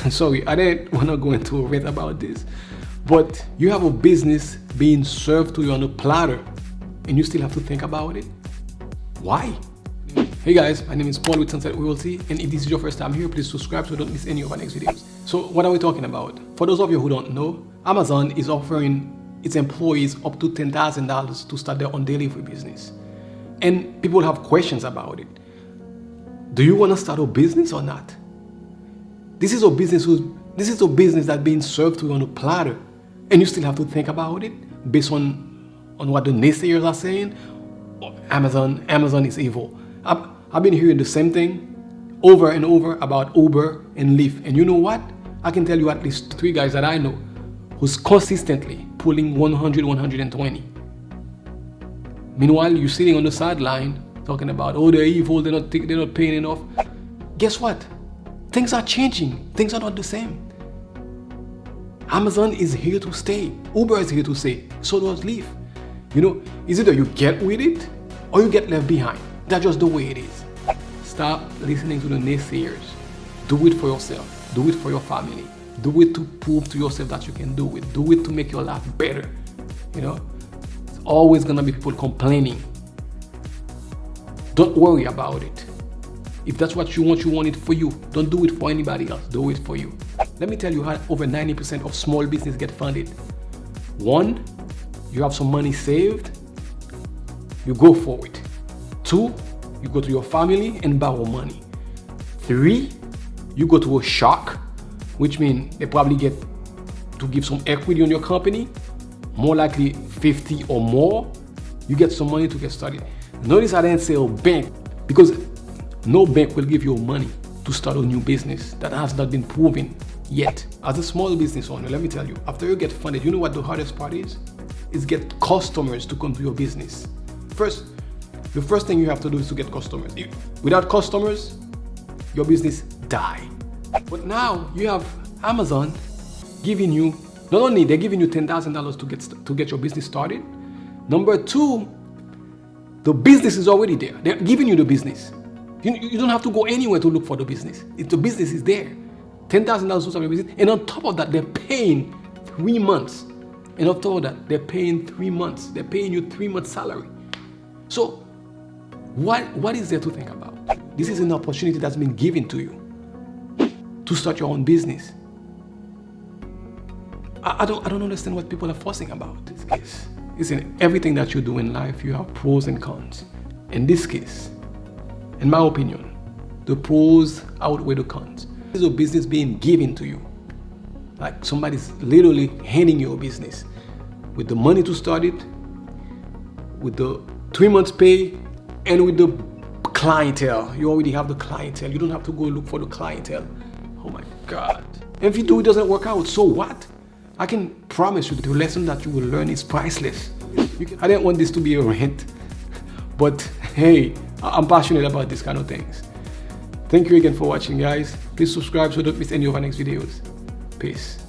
sorry, I didn't want to go into a rant about this, but you have a business being served to you on a platter and you still have to think about it? Why? Hey guys, my name is Paul with Sunset Realty and if this is your first time here, please subscribe so you don't miss any of our next videos. So what are we talking about? For those of you who don't know, Amazon is offering its employees up to $10,000 to start their own delivery business. And people have questions about it. Do you want to start a business or not? This is a business who's, this is a business that's being served to you on a platter and you still have to think about it based on, on what the naysayers are saying. Amazon, Amazon is evil. I've, I've been hearing the same thing over and over about Uber and Lyft. And you know what? I can tell you at least three guys that I know who's consistently pulling 100, 120. Meanwhile, you're sitting on the sideline talking about, oh, they're evil, they're not, they're not paying enough. Guess what? Things are changing. Things are not the same. Amazon is here to stay. Uber is here to stay. So does Lyft. You know, is either you get with it or you get left behind. That's just the way it is. Stop listening to the naysayers. Do it for yourself. Do it for your family. Do it to prove to yourself that you can do it. Do it to make your life better. You know, it's always gonna be people complaining. Don't worry about it. If that's what you want, you want it for you. Don't do it for anybody else. Do it for you. Let me tell you how over 90% of small business get funded. One, you have some money saved, you go for it. Two, you go to your family and borrow money. Three, you go to a shark, which means they probably get to give some equity on your company, more likely 50 or more. You get some money to get started. Notice I didn't say a bank because no bank will give you money to start a new business that has not been proven yet. As a small business owner, let me tell you, after you get funded, you know what the hardest part is? Is get customers to come to your business. First, the first thing you have to do is to get customers. Without customers, your business die. But now you have Amazon giving you, not only they're giving you $10,000 to get, to get your business started, number two, the business is already there. They're giving you the business. You, you don't have to go anywhere to look for the business. If the business is there, $10,000 to start your business. And on top of that, they're paying three months. And on top of that, they're paying three months. They're paying you three months salary. So what, what is there to think about? This is an opportunity that's been given to you to start your own business. I, I don't, I don't understand what people are fussing about this case. It's in everything that you do in life, you have pros and cons. In this case, in my opinion, the pros outweigh the cons. This is a business being given to you. Like somebody's literally handing you a business with the money to start it, with the three months pay, and with the clientele. You already have the clientele. You don't have to go look for the clientele. Oh my God. If you do, it doesn't work out, so what? I can promise you the lesson that you will learn is priceless. I didn't want this to be a rant, but hey, I'm passionate about these kind of things. Thank you again for watching guys. Please subscribe so don't miss any of our next videos. Peace.